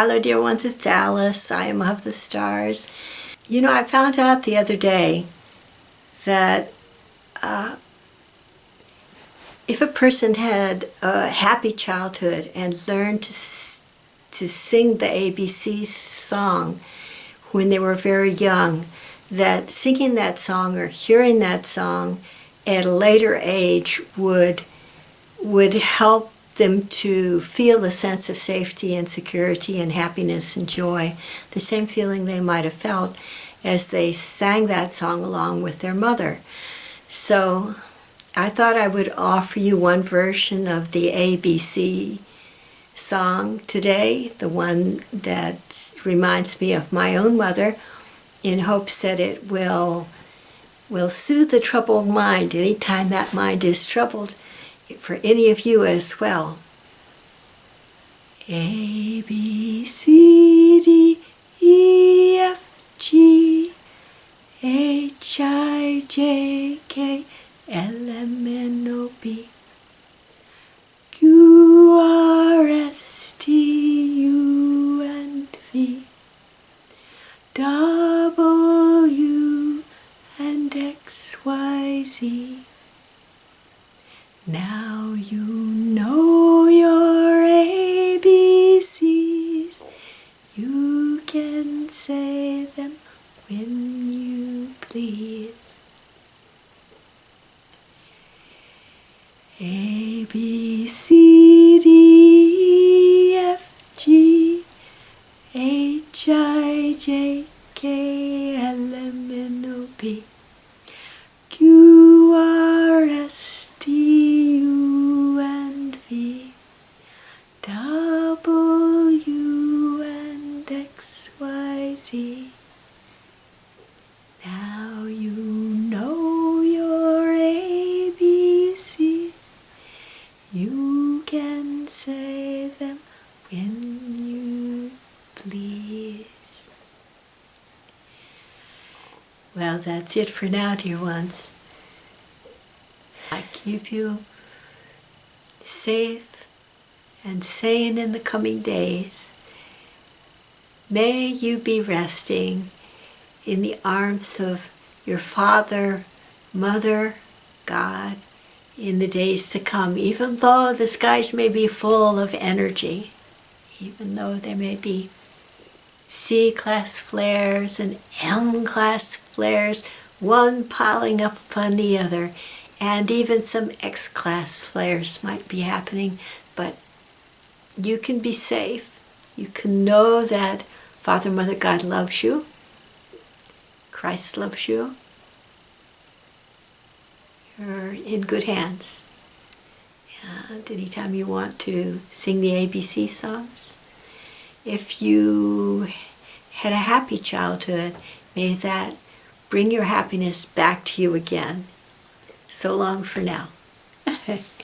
Hello dear ones, it's Alice. I am of the stars. You know, I found out the other day that uh, if a person had a happy childhood and learned to, to sing the ABC song when they were very young, that singing that song or hearing that song at a later age would would help them to feel a sense of safety and security and happiness and joy, the same feeling they might have felt as they sang that song along with their mother. So I thought I would offer you one version of the ABC song today, the one that reminds me of my own mother, in hopes that it will will soothe the troubled mind anytime that mind is troubled for any of you as well. A, B, C, D, E, F, G, H, I, J, K, L, M, N, O, P, Q, R, S, T, U, and V, W, and X, Y, Z. Now you know your ABCs. You can say them when you please. A, B, C, D, E, F, G, H, I, J, K, L, M, N, O, P, Q, R, S, W and XYZ. Now you know your ABCs. You can say them when you please. Well, that's it for now, dear ones. I keep you safe and sane in the coming days, may you be resting in the arms of your Father, Mother, God, in the days to come, even though the skies may be full of energy, even though there may be C-class flares and M-class flares, one piling up upon the other, and even some X-class flares might be happening, but you can be safe. You can know that Father, Mother, God loves you. Christ loves you. You're in good hands. And anytime you want to sing the ABC songs, if you had a happy childhood, may that bring your happiness back to you again. So long for now.